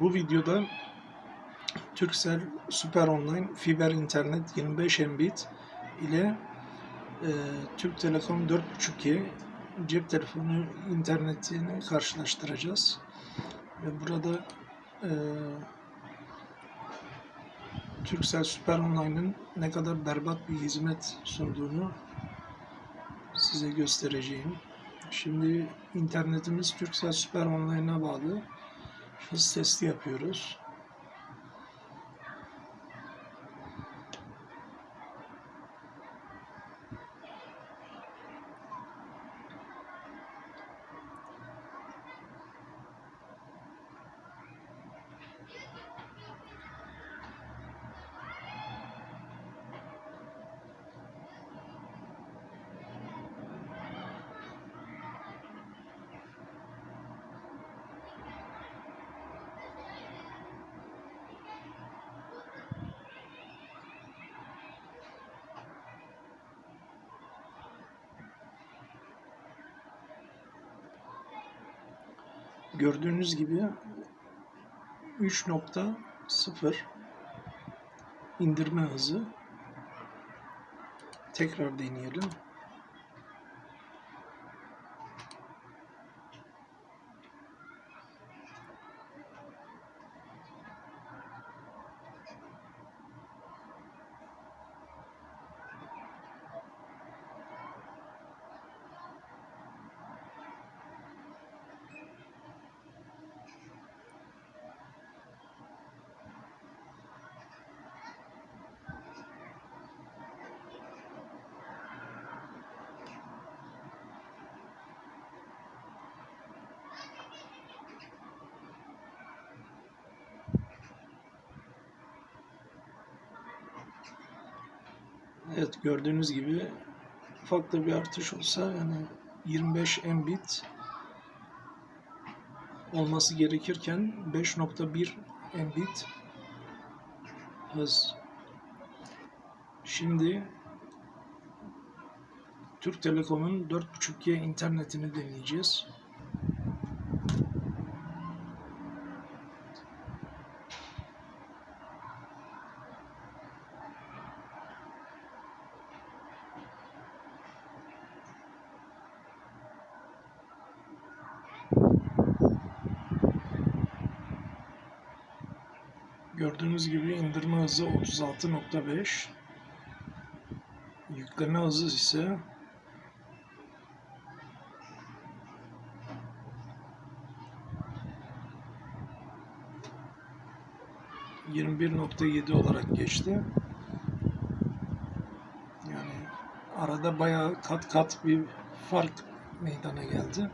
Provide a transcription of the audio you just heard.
Bu videoda Turkcell Super Online fiber internet 25 Mbit ile e, Türk Telekom 4.5G cep telefonu internetini karşılaştıracağız. Ve burada e, Turkcell Super Online'ın ne kadar berbat bir hizmet sunduğunu size göstereceğim. Şimdi internetimiz Turkcell Super Online'a bağlı. Hız testi yapıyoruz. Gördüğünüz gibi 3.0 indirme hızı. Tekrar deneyelim. Evet gördüğünüz gibi ufak da bir artış olsa yani 25 Mbit olması gerekirken 5.1 Mbit hız. Şimdi Türk Telekom'un 4.5G internetini deneyeceğiz. Gördüğünüz gibi indirme hızı 36.5 yükleme hızı ise ...21.7 olarak geçti. Yani arada bayağı kat kat bir fark meydana geldi.